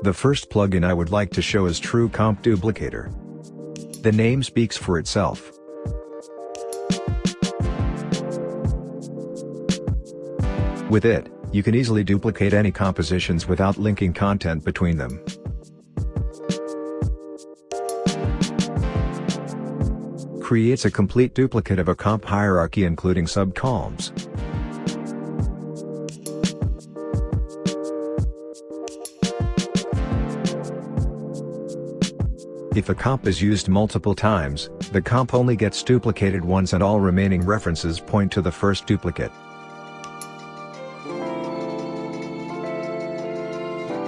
The first plugin I would like to show is True Comp Duplicator. The name speaks for itself. With it, you can easily duplicate any compositions without linking content between them. Creates a complete duplicate of a comp hierarchy including sub-comps. If a comp is used multiple times, the comp only gets duplicated once and all remaining references point to the first duplicate.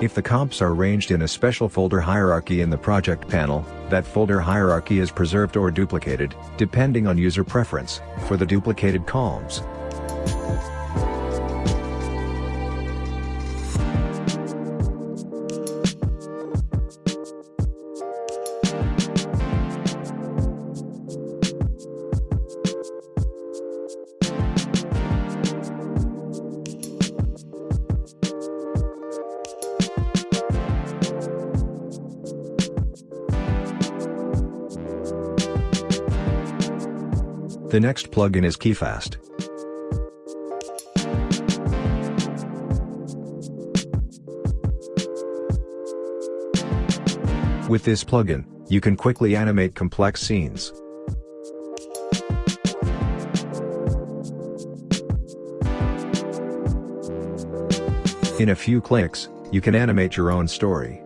If the comps are arranged in a special folder hierarchy in the project panel, that folder hierarchy is preserved or duplicated, depending on user preference, for the duplicated comps. The next plugin is KeyFast. With this plugin, you can quickly animate complex scenes. In a few clicks, you can animate your own story.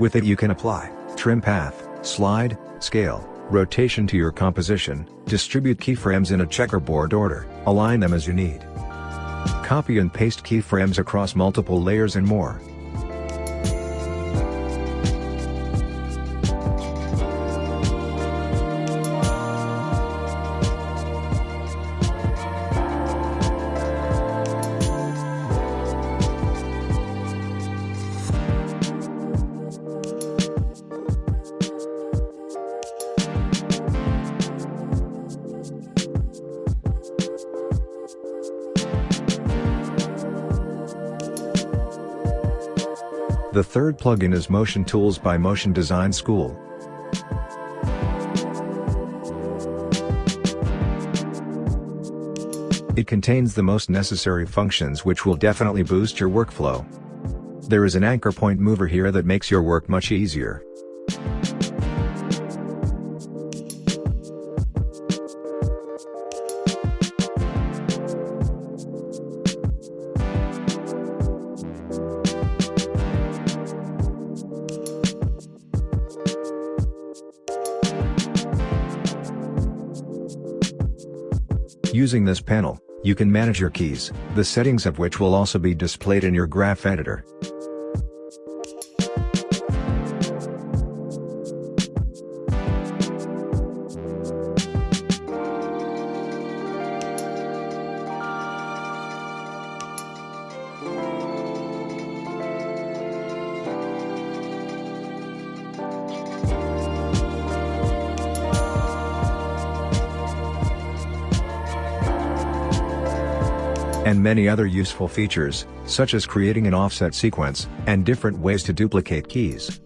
With it you can apply, trim path, slide, scale, rotation to your composition, distribute keyframes in a checkerboard order, align them as you need. Copy and paste keyframes across multiple layers and more. The third plugin is Motion Tools by Motion Design School. It contains the most necessary functions which will definitely boost your workflow. There is an anchor point mover here that makes your work much easier. Using this panel, you can manage your keys, the settings of which will also be displayed in your graph editor. And many other useful features, such as creating an offset sequence, and different ways to duplicate keys.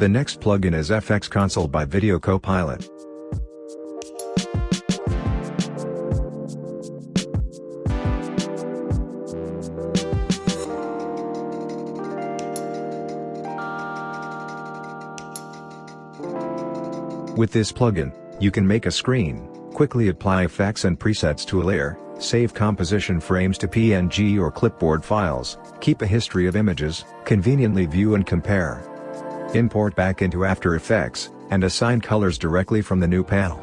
The next plugin is FX Console by Video Copilot. With this plugin, you can make a screen, quickly apply effects and presets to a layer, save composition frames to PNG or clipboard files, keep a history of images, conveniently view and compare. Import back into After Effects, and assign colors directly from the new panel.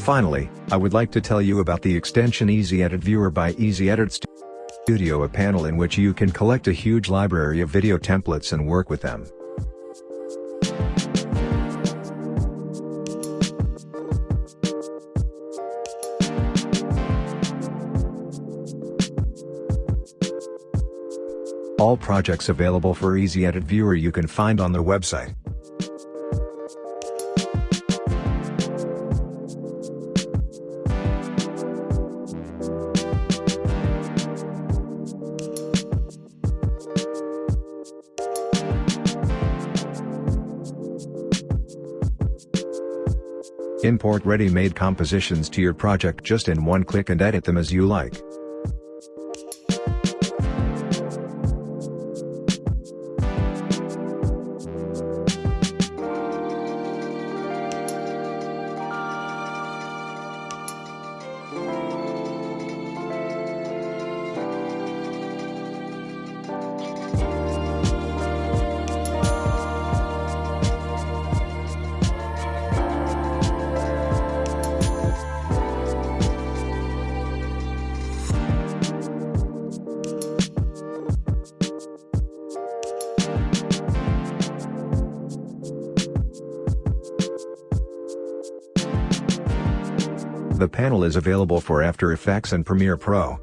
Finally, I would like to tell you about the extension Easy Edit Viewer by Easy Edit Studio a panel in which you can collect a huge library of video templates and work with them. All projects available for Easy Edit Viewer you can find on the website. Import ready-made compositions to your project just in one click and edit them as you like. The panel is available for After Effects and Premiere Pro.